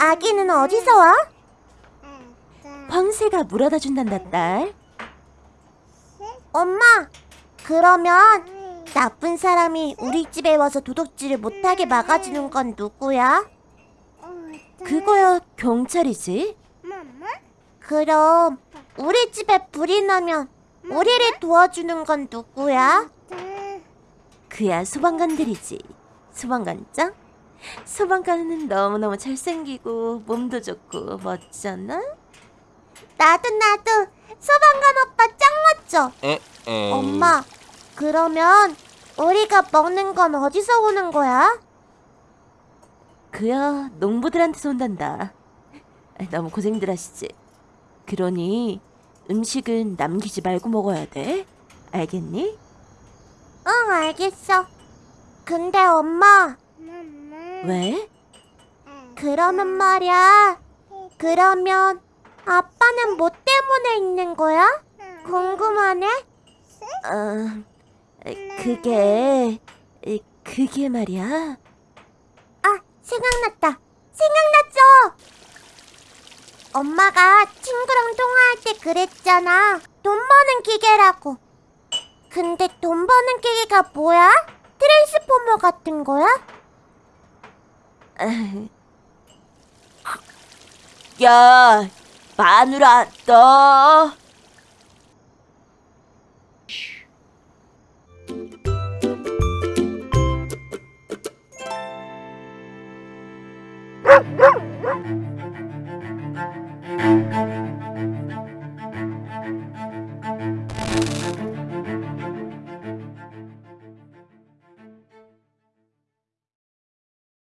아기는 어디서 와? 황새가 물어다 준단다 딸. 엄마, 그러면 나쁜 사람이 우리 집에 와서 도둑질을 못하게 막아주는 건 누구야? 그거야 경찰이지. 그럼 우리 집에 불이 나면 우리를 도와주는 건 누구야? 그야 소방관들이지. 소방관장? 소방관은 너무너무 잘생기고 몸도 좋고 멋잖아? 나도 나도 소방관 오빠 짱 멋져. 에, 에. 엄마, 그러면 우리가 먹는 건 어디서 오는 거야? 그야 농부들한테서 온단다. 너무 고생들 하시지. 그러니 음식은 남기지 말고 먹어야 돼. 알겠니? 응, 알겠어. 근데 엄마, 왜? 그러면 말이야. 그러면 아빠는 뭐 때문에 있는 거야? 궁금하네. 어, 그게 그게 말이야. 아, 생각났다. 생각났죠? 엄마가 친구랑 통화할 때 그랬잖아. 돈 버는 기계라고. 근데 돈 버는 기계가 뭐야? 트랜스포머 같은 거야? 야, 마누라 너.